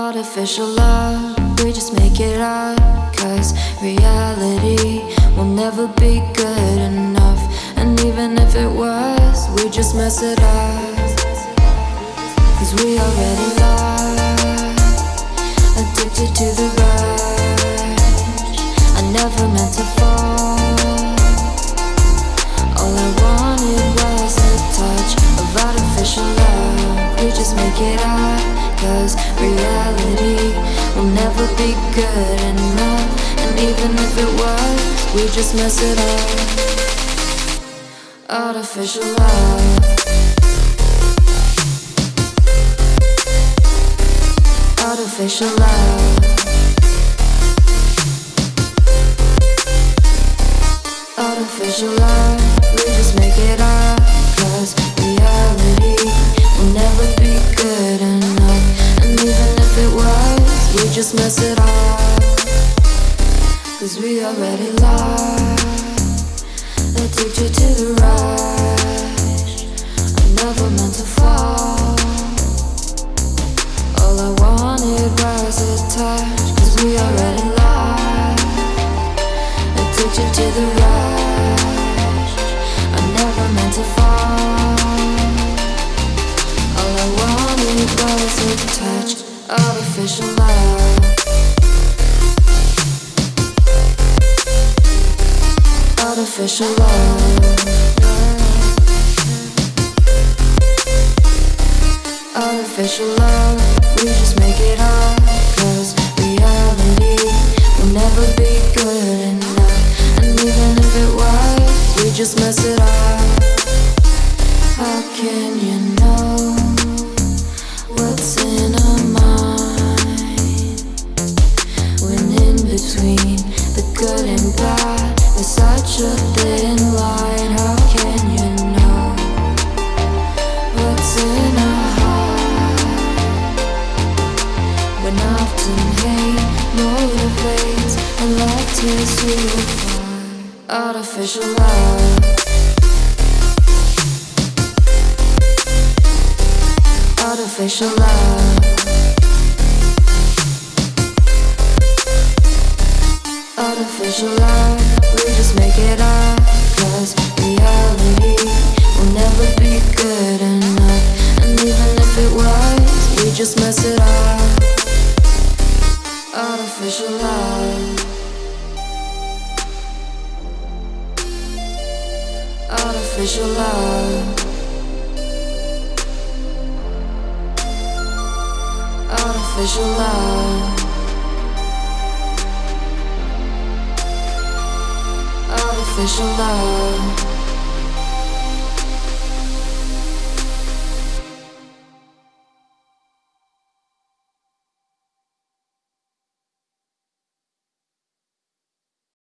Artificial love, we just make it up. Cause reality will never be good enough. And even if it was, we just mess it up. Cause we already lost, addicted to the rush. I never meant to fall. All I wanted was a touch of artificial love. We just make it up, cause reality will never be good enough. And even if it was, we just mess it up. Artificial love. Artificial love. Just mess it up. Cause we already lost. Addicted to the rush. I never meant to fall. All I wanted was a touch. Cause we already lost. Addicted to the rush. I never meant to fall. All I wanted was a touch. Artificial love. Artificial love. Artificial love, we just make it up. Cause reality will never be good enough. And even if it was, we just mess it up. How can you know what's in our mind? When in between the good and bad, in our? When. Artificial love. Artificial love. Artificial love, just mess it up. Artificial love. Artificial love. Artificial love. Artificial love.